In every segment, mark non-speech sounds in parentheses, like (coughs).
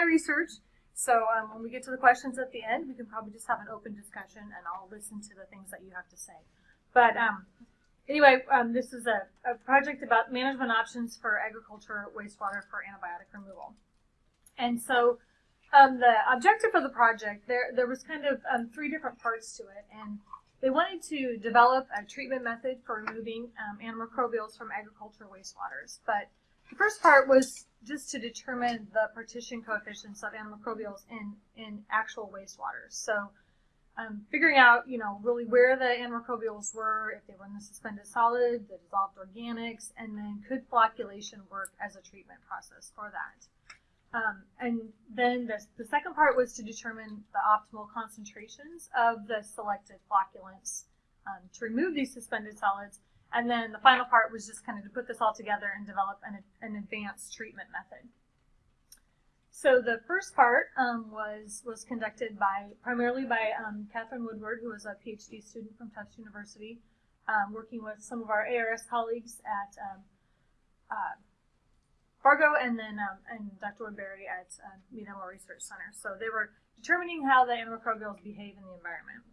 my research. So um, when we get to the questions at the end, we can probably just have an open discussion and I'll listen to the things that you have to say. But um, anyway, um, this is a, a, project about management options for agriculture wastewater for antibiotic removal. And so um, the objective of the project, there, there was kind of um, three different parts to it. And they wanted to develop a treatment method for removing um, antimicrobials from agriculture wastewaters. But the first part was just to determine the partition coefficients of antimicrobials in, in actual wastewaters. So um, figuring out, you know, really where the antimicrobials were, if they were in the suspended solid, the dissolved organics, and then could flocculation work as a treatment process for that. Um, and then the, the second part was to determine the optimal concentrations of the selected flocculants um, to remove these suspended solids. And then the final part was just kind of to put this all together and develop an, an advanced treatment method. So the first part um, was was conducted by primarily by um, Catherine Woodward, who was a PhD student from Tufts University, um, working with some of our ARS colleagues at um, uh, Fargo and then um, and Dr. Woodbury at uh, Mead Research Center. So they were determining how the antimicrobials behave in the environment.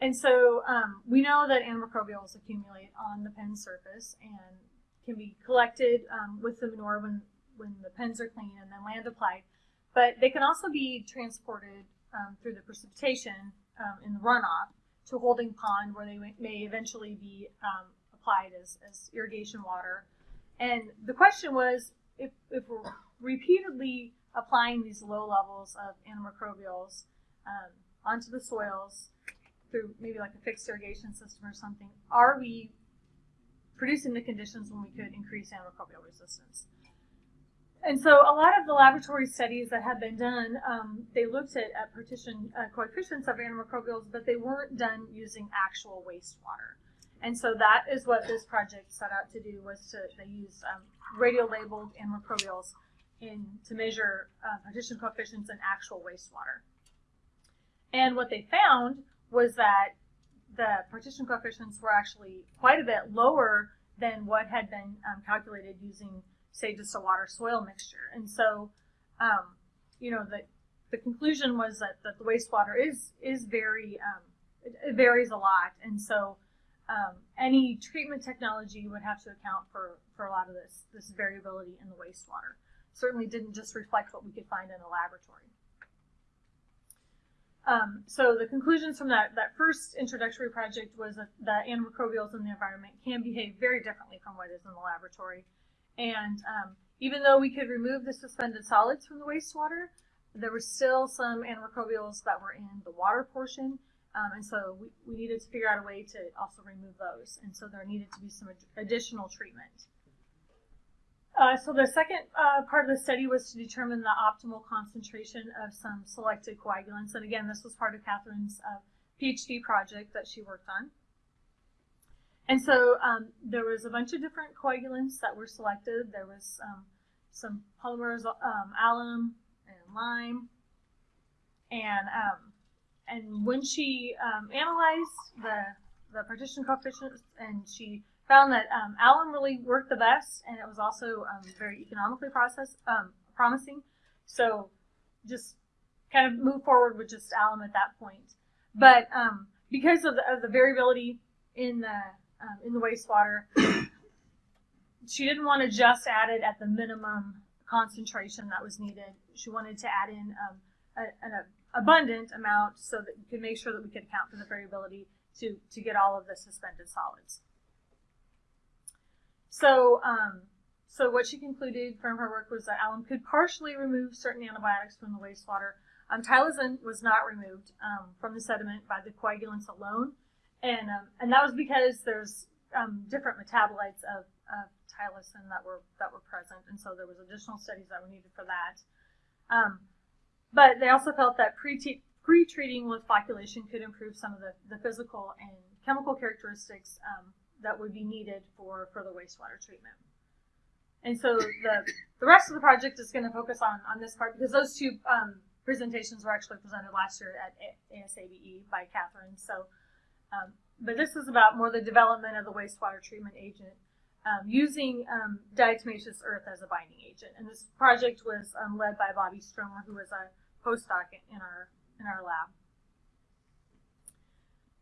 And so um, we know that antimicrobials accumulate on the pen surface and can be collected um, with the manure when, when the pens are clean and then land applied. But they can also be transported um, through the precipitation um, in the runoff to holding pond where they may eventually be um, applied as, as irrigation water and the question was if, if we're repeatedly applying these low levels of antimicrobials um, onto the soils through maybe like a fixed irrigation system or something, are we producing the conditions when we could increase antimicrobial resistance? And so a lot of the laboratory studies that have been done, um, they looked at, at partition uh, coefficients of antimicrobials, but they weren't done using actual wastewater. And so that is what this project set out to do was to they use um, radio-labeled antimicrobials in to measure uh, partition coefficients in actual wastewater. And what they found was that the partition coefficients were actually quite a bit lower than what had been um, calculated using, say, just a water soil mixture. And so, um, you know, the, the conclusion was that, that the wastewater is, is very, um, it, it varies a lot. And so um, any treatment technology would have to account for, for a lot of this, this variability in the wastewater. Certainly didn't just reflect what we could find in a laboratory. Um, so the conclusions from that, that first introductory project was that that antimicrobials in the environment can behave very differently from what is in the laboratory. And um, even though we could remove the suspended solids from the wastewater, there were still some antimicrobials that were in the water portion um, and so we, we needed to figure out a way to also remove those. And so there needed to be some ad additional treatment. Uh, so the second uh, part of the study was to determine the optimal concentration of some selected coagulants. And again, this was part of Catherine's uh, PhD project that she worked on. And so um, there was a bunch of different coagulants that were selected. There was um, some polymers, um, alum and lime. And um, and when she um, analyzed the the partition coefficients, and she found that um, alum really worked the best, and it was also um, very economically process, um, promising. So just kind of move forward with just alum at that point. But um, because of the, of the, variability in the um, in the wastewater, (coughs) she didn't want to just add it at the minimum concentration that was needed. She wanted to add in a, a, abundant amount so that you could make sure that we could account for the variability to, to get all of the suspended solids. So, um, so what she concluded from her work was that alum could partially remove certain antibiotics from the wastewater. Um, Tylosin was not removed um, from the sediment by the coagulants alone, and um, and that was because there's um, different metabolites of, of tylosin that were that were present, and so there was additional studies that were needed for that. Um, but they also felt that pre-treating with flocculation could improve some of the, the physical and chemical characteristics um, that would be needed for further wastewater treatment. And so the, the rest of the project is going to focus on, on this part because those two um, presentations were actually presented last year at ASABE by Catherine. So, um, but this is about more the development of the wastewater treatment agent. um, using um, diatomaceous earth as a binding agent. And this project was um, led by Bobby Stromer, who was a postdoc in our in our lab.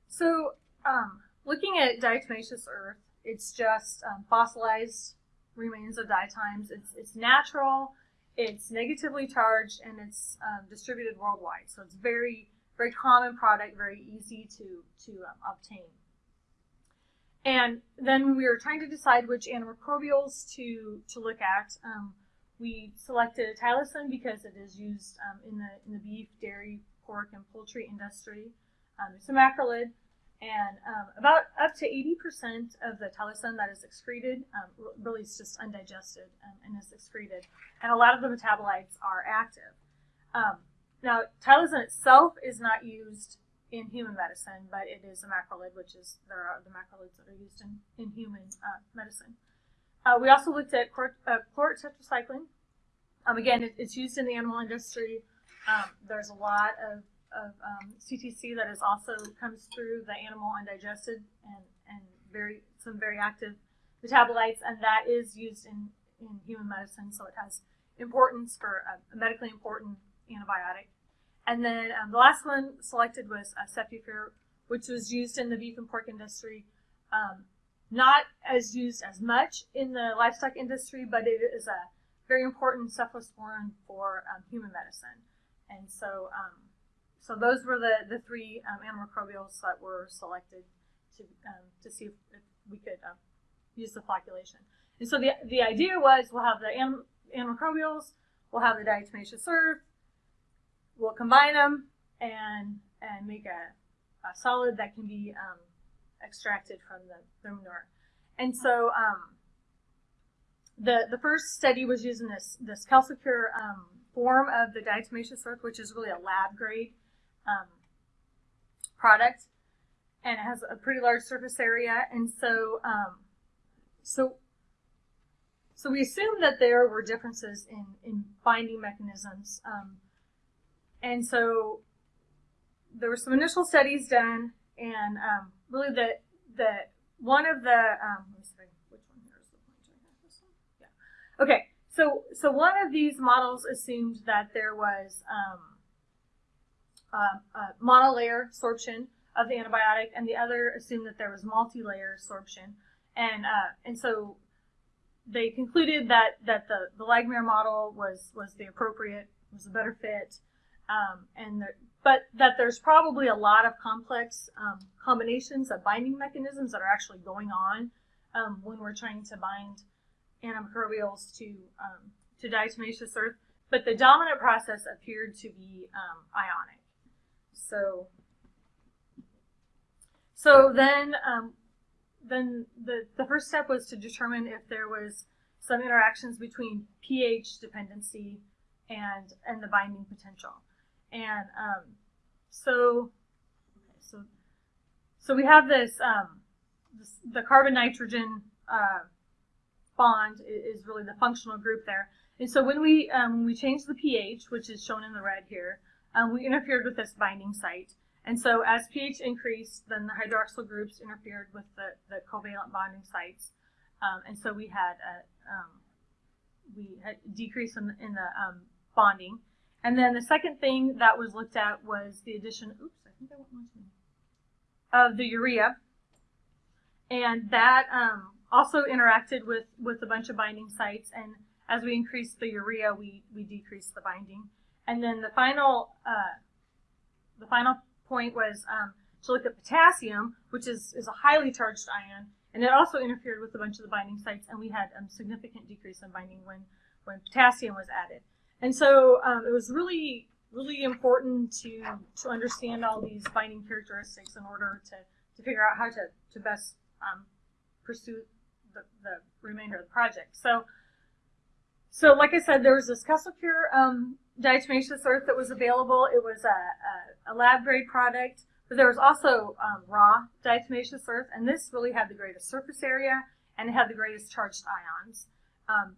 So, um, looking at diatomaceous earth, it's just um, fossilized remains of diatoms. It's it's natural, it's negatively charged, and it's um, distributed worldwide. So it's very very common product, very easy to to um, obtain. And then when we were trying to decide which antimicrobials to to look at, um, we selected tylosin because it is used um, in the in the beef, dairy, pork, and poultry industry. Um, it's a macrolide, and um, about up to 80% of the tylosin that is excreted um, really is just undigested and, and, is excreted, and a lot of the metabolites are active. Um, now, tylosin itself is not used in human medicine, but it is a macrolide, which is there are the macrolides that are used in, in human uh, medicine. Uh, we also looked at chlor, uh. Um, again, it, it's used in the animal industry. Um, there's a lot of, of um, CTC that is also comes through the animal undigested and, and very some very active metabolites, and that is used in, in human medicine, so it has importance for a, medically important antibiotic. And then um, the last one selected was uh, which was used in the beef and pork industry. Um, not as used as much in the livestock industry, but it is a very important cephalosporin for um, human medicine. And so, um, so those were the, the three um, antimicrobials that were selected to, um, to see if, if we could uh, use the flocculation. And so the, the idea was we'll have the antimicrobials, we'll have the diatomaceous earth, we'll combine them and and make a, a solid that can be um, extracted from the, the manure. And so um, the the first study was using this this Celpure um, form of the diatomaceous earth, which is really a lab grade um, product, and it has a pretty large surface area. And so um, so so we assumed that there were differences in in binding mechanisms. Um, and so there were some initial studies done, and um, really the the one of the um, let me see which one here is the pointer. This one, yeah. Okay, so so one of these models assumed that there was um, uh, monolayer sorption of the antibiotic, and the other assumed that there was multi-layer sorption, and uh, and so they concluded that that the the Langmuir model was was the appropriate was a better fit um, and the, but that there's probably a lot of complex um, combinations of binding mechanisms that are actually going on um, when we're trying to bind antimicrobials to um, to diatomaceous earth. But the dominant process appeared to be um, ionic. So so then um, then the the first step was to determine if there was some interactions between pH dependency and and the binding potential. And um, so, so, so we have this, um, this the carbon nitrogen uh, bond is really the functional group there. And so when we um, when we change the pH, which is shown in the red here, um, we interfered with this binding site. And so as pH increased, then the hydroxyl groups interfered with the, the covalent bonding sites. Um, and so we had a um, we had decrease in, in the um, bonding. And then the second thing that was looked at was the addition, oops, I think I went one too, of the urea. And that um, also interacted with, with a bunch of binding sites. And as we increased the urea, we, we decreased the binding. And then the final, uh, the final point was um, to look at potassium, which is, is a highly charged ion. And it also interfered with a bunch of the binding sites. And we had a um, significant decrease in binding when, when potassium was added. And so um, it was really, really important to, to understand all these binding characteristics in order to, to figure out how to, to best um, pursue the, the remainder of the project. So, so like I said, there was this Celpure um, diatomaceous earth that was available. It was a, a, a lab grade product, but there was also um, raw diatomaceous earth, and this really had the greatest surface area and it had the greatest charged ions. Um,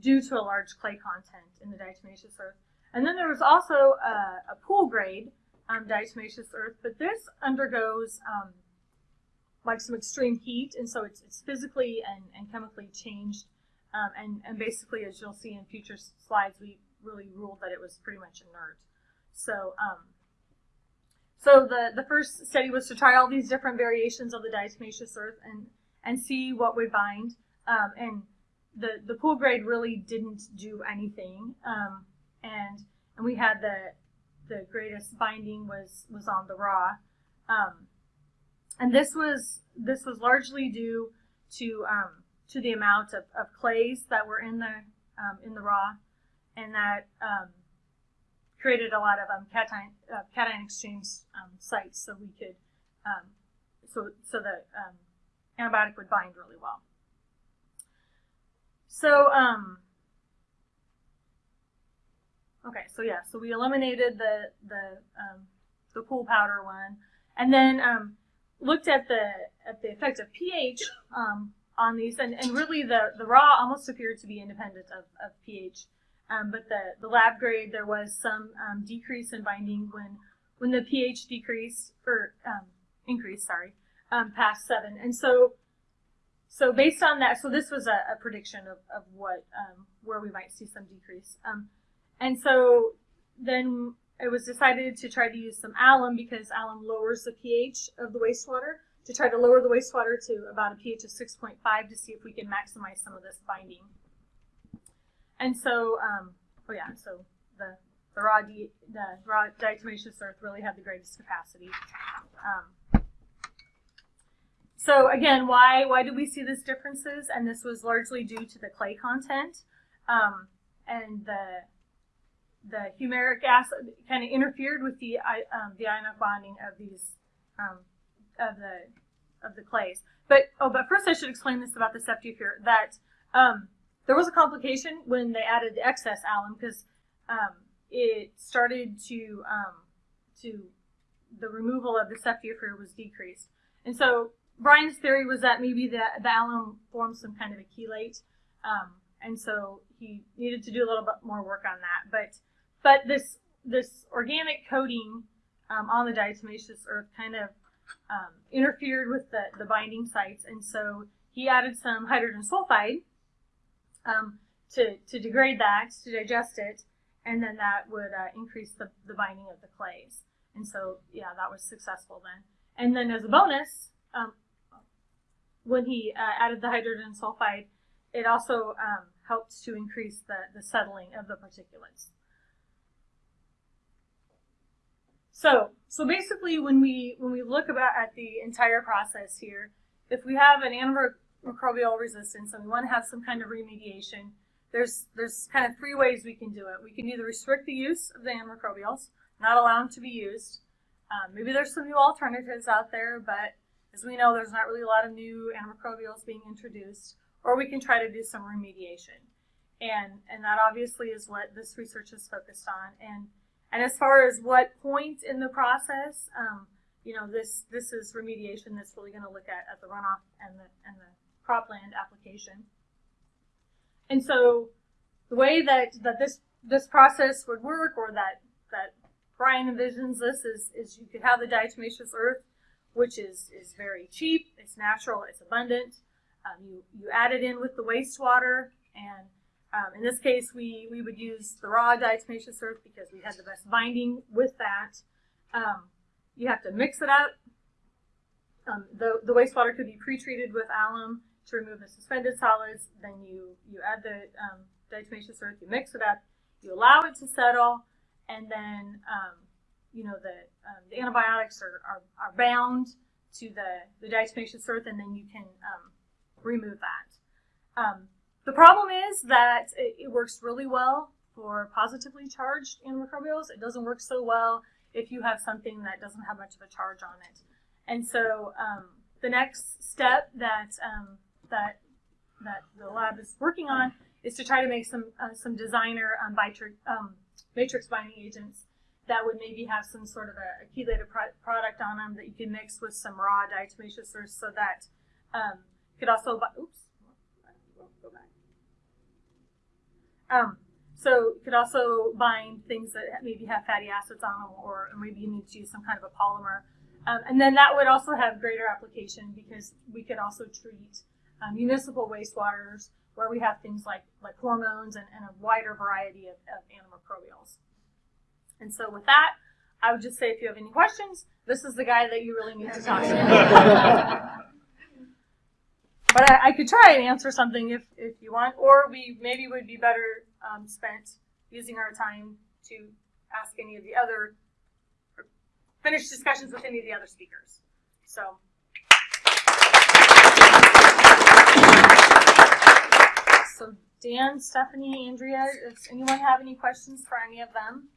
due to a large clay content in the diatomaceous earth. And then there was also a, a pool grade um, diatomaceous earth, but this undergoes um, like some extreme heat, and so it's, it's physically and, and chemically changed. Um, and, and basically, as you'll see in future slides, we really ruled that it was pretty much inert. So, um, so the, the first study was to try all these different variations of the diatomaceous earth and, and see what would bind. Um, and the, the pool grade really didn't do anything. Um, and, and we had the, the greatest binding was, was on the raw. Um, and this was, this was largely due to, um, to the amount of, of clays that were in the, um, in the raw and that, um, created a lot of um, cation, uh, cation exchange um, sites, so we could, um, so so the um, antibiotic would bind really well. So, um, okay, so yeah, so we eliminated the the the pool powder one, and then looked at the at the effect of pH on these, and, and really the the raw almost appeared to be independent of, of pH. Um, but the, the lab grade, there was some um, decrease in binding when when the pH decreased or um, increased, sorry, um, past seven. And so, so based on that, so this was a, a prediction of, of what um, where we might see some decrease. Um, and so then it was decided to try to use some alum because alum lowers the pH of the wastewater to try to lower the wastewater to about a pH of 6.5 to see if we can maximize some of this binding. And so, um, oh yeah, so the the raw di- the raw diatomaceous earth really had the greatest capacity. Um, so again, why why do we see these differences? And this was largely due to the clay content um, and the the humeric acid kind of interfered with the um, the ionic bonding of these um, of the of the clays. But oh, but first I should explain this about the ceftiofur that. Um, there was a complication when they added the excess alum because um, it started to um, to the removal of the ceftiofur was decreased, and so Brian's theory was that maybe the the alum formed some kind of a chelate, um, and so he needed to do a little bit more work on that. But but this this organic coating um, on the diatomaceous earth kind of um, interfered with the the binding sites, and so he added some hydrogen sulfide um, to, to degrade that, to digest it, and then that would uh, increase the, the binding of the clays. And so, yeah, that was successful then. And then as a bonus, um, when he uh, added the hydrogen sulfide, it also um, helped to increase the, the settling of the particulates. So, so basically, when we when we look about at the entire process here, if we have an antimicrobial resistance and we want to have some kind of remediation, there's there's kind of three ways we can do it. We can either restrict the use of the antimicrobials, not allow them to be used. Um, maybe there's some new alternatives out there, but as we know, there's not really a lot of new antimicrobials being introduced. Or we can try to do some remediation, and and that obviously is what this research is focused on. And and as far as what point in the process, um, you know, this this is remediation that's really going to look at, at the runoff and the and the cropland application. And so the way that, that this this process would work or that that Brian envisions this is is you could have the diatomaceous earth, which is is very cheap, it's natural, it's abundant. Um, you you add it in with the wastewater, and um, in this case we we would use the raw diatomaceous earth because we had the best binding with that. Um, you have to mix it up. Um, the, the wastewater could be pre-treated with alum to remove the suspended solids. Then you, you add the um, diatomaceous earth, you mix it up, you allow it to settle, and then um, you know the, um, the antibiotics are, are, are, bound to the, the diatomaceous earth, and then you can um, remove that. Um, the problem is that it, it works really well for positively charged antimicrobials. It doesn't work so well if you have something that doesn't have much of a charge on it. And so um, the next step that um, that that the lab is working on is to try to make some uh, some designer um, matrix, um, matrix binding agents that would maybe have some sort of a, a chelated pro product on them that you can mix with some raw diatomaceous so that um, could also oops go back. Um, so you could also bind things that maybe have fatty acids on them, or maybe you need to use some kind of a polymer. Um, and then that would also have greater application because we could also treat um, municipal wastewaters where we have things like like hormones and, and a wider variety of, of antimicrobials. And so with that, I would just say if you have any questions, this is the guy that you really need to talk to. (laughs) but I, I could try and answer something if, if you want, or we maybe would be better um, spent using our time to ask any of the other, finish discussions with any of the other speakers. So. So Dan, Stephanie, Andrea, does anyone have any questions for any of them?